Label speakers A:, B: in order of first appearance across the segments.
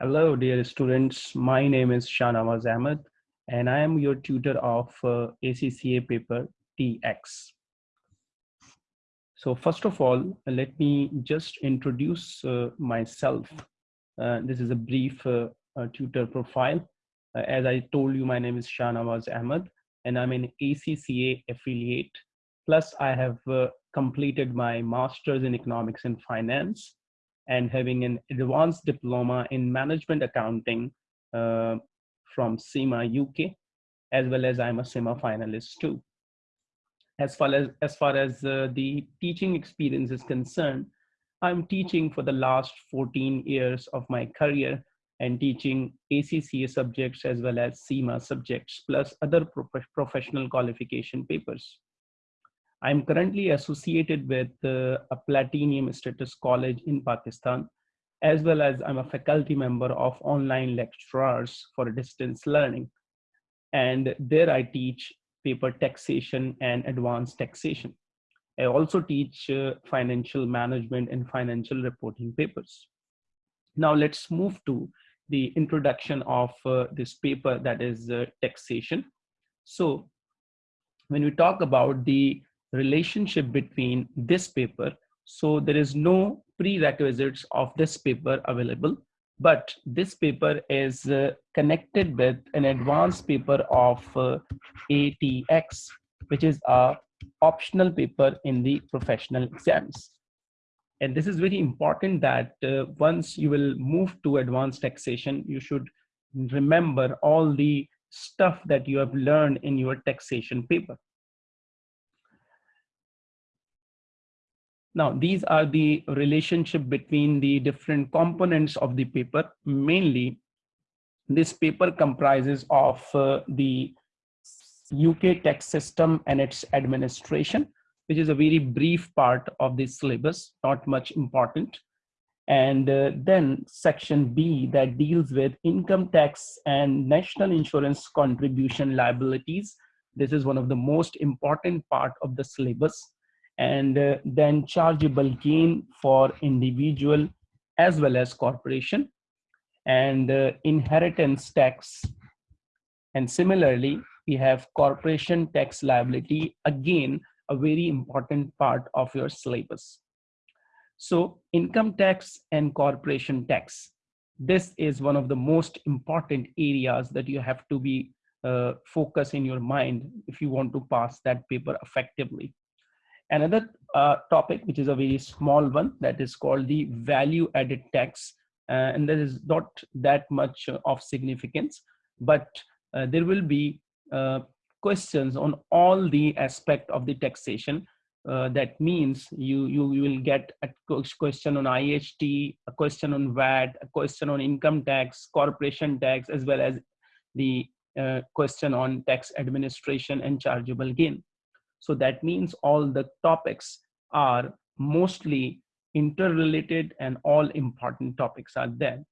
A: Hello, dear students. My name is Shanawaz Ahmed, and I am your tutor of uh, ACCA paper TX. So first of all, let me just introduce uh, myself. Uh, this is a brief uh, uh, tutor profile. Uh, as I told you, my name is Shanawaz Ahmed, and I'm an ACCA affiliate. Plus, I have completed my master's in economics and finance and having an advanced diploma in management accounting uh, from CIMA UK, as well as I'm a CIMA finalist too. As far as, as, far as uh, the teaching experience is concerned, I'm teaching for the last 14 years of my career and teaching ACCA subjects as well as CIMA subjects, plus other pro professional qualification papers. I'm currently associated with uh, a platinum status college in Pakistan, as well as I'm a faculty member of online lecturers for distance learning. And there I teach paper taxation and advanced taxation. I also teach uh, financial management and financial reporting papers. Now let's move to the introduction of uh, this paper that is uh, taxation. So when we talk about the relationship between this paper. So there is no prerequisites of this paper available, but this paper is uh, connected with an advanced paper of uh, ATX, which is a optional paper in the professional exams. And this is very important that uh, once you will move to advanced taxation, you should remember all the stuff that you have learned in your taxation paper. Now, these are the relationship between the different components of the paper. Mainly, this paper comprises of uh, the UK tax system and its administration, which is a very brief part of the syllabus, not much important. And uh, then section B that deals with income tax and national insurance contribution liabilities. This is one of the most important part of the syllabus and uh, then chargeable gain for individual as well as corporation and uh, inheritance tax. And similarly we have corporation tax liability again a very important part of your syllabus. So income tax and corporation tax this is one of the most important areas that you have to be uh, focus in your mind if you want to pass that paper effectively Another uh, topic, which is a very small one, that is called the value added tax. Uh, and there is not that much of significance, but uh, there will be uh, questions on all the aspect of the taxation. Uh, that means you, you, you will get a question on IHT, a question on VAT, a question on income tax, corporation tax, as well as the uh, question on tax administration and chargeable gain. So that means all the topics are mostly interrelated and all important topics are there.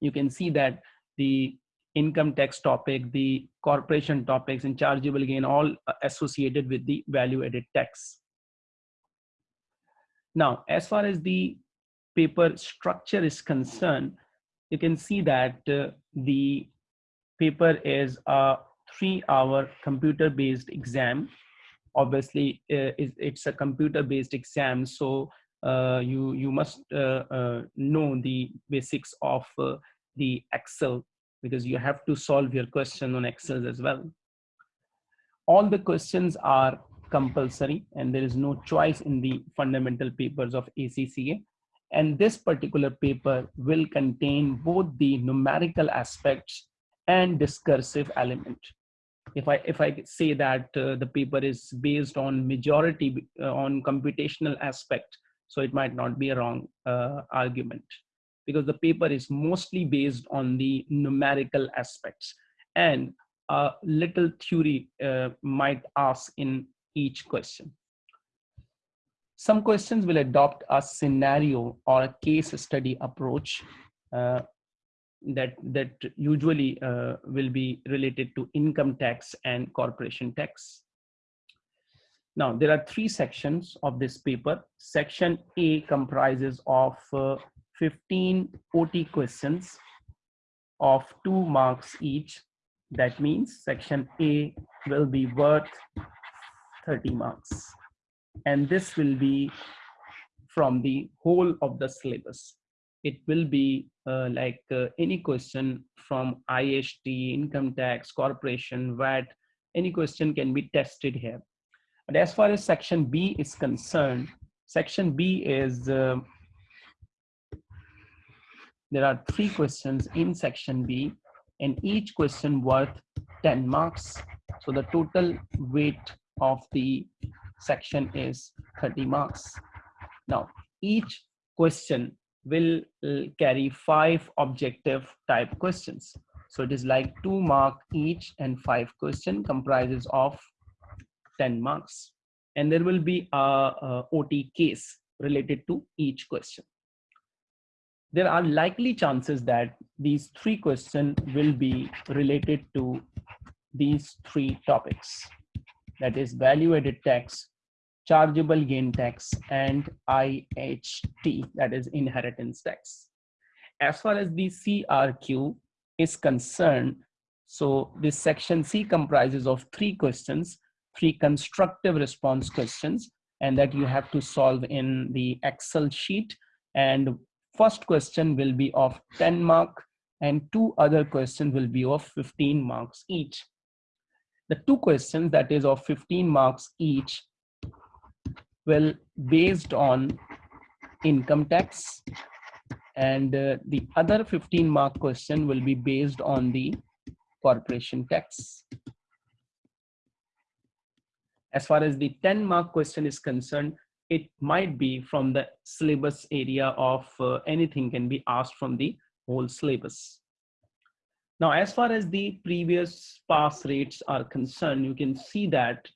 A: You can see that the income tax topic, the corporation topics and chargeable gain all associated with the value added tax. Now, as far as the paper structure is concerned, you can see that uh, the paper is a three hour computer based exam obviously uh, it's a computer based exam so uh, you you must uh, know the basics of the excel because you have to solve your question on excel as well. All the questions are compulsory and there is no choice in the fundamental papers of acca and this particular paper will contain both the numerical aspects and discursive element if i if i say that uh, the paper is based on majority uh, on computational aspect so it might not be a wrong uh, argument. Because the paper is mostly based on the numerical aspects. And a little theory uh, might ask in each question. Some questions will adopt a scenario or a case study approach uh, that that usually uh, will be related to income tax and corporation tax. Now, there are three sections of this paper. Section A comprises of uh, 15 OT questions of two marks each. That means section A will be worth 30 marks. And this will be from the whole of the syllabus. It will be uh, like uh, any question from IST, income tax, corporation, VAT, any question can be tested here. But as far as section B is concerned, section B is, uh, there are three questions in section B and each question worth 10 marks. So the total weight of the section is 30 marks. Now, each question will carry five objective type questions. So it is like two mark each and five question comprises of 10 marks. And there will be a, a OT case related to each question. There are likely chances that these three questions will be related to these three topics. That is value added tax, chargeable gain tax, and IHT, that is inheritance tax. As far as the CRQ is concerned, so this section C comprises of three questions, three constructive response questions, and that you have to solve in the Excel sheet. And first question will be of 10 mark and two other questions will be of 15 marks each. The two questions that is of 15 marks each will based on income tax and uh, the other 15 mark question will be based on the corporation tax. As far as the 10 mark question is concerned, it might be from the syllabus area of uh, anything can be asked from the whole syllabus. Now, as far as the previous pass rates are concerned, you can see that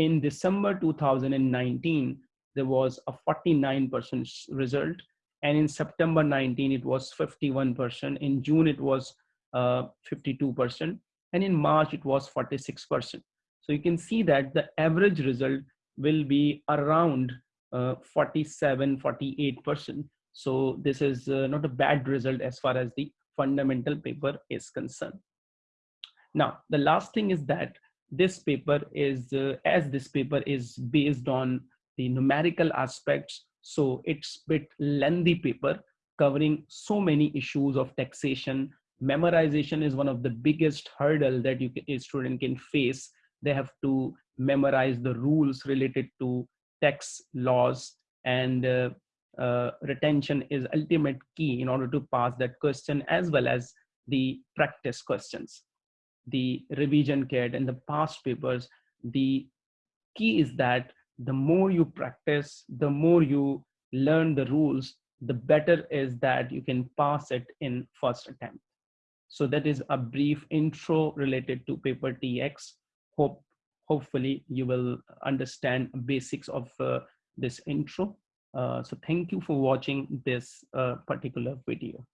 A: in December 2019, there was a 49% result and in September 19 it was 51%, in June it was 52%, uh, and in March it was 46%. So you can see that the average result will be around uh, 47, 48%. So this is uh, not a bad result as far as the fundamental paper is concerned. Now, the last thing is that this paper is, uh, as this paper is based on the numerical aspects so it's bit lengthy paper covering so many issues of taxation. Memorization is one of the biggest hurdle that you can, a student can face. They have to memorize the rules related to tax laws and uh, uh, retention is ultimate key in order to pass that question as well as the practice questions. The revision kit and the past papers, the key is that the more you practice, the more you learn the rules, the better is that you can pass it in first attempt. So that is a brief intro related to paper TX. Hope, hopefully you will understand basics of uh, this intro. Uh, so thank you for watching this uh, particular video.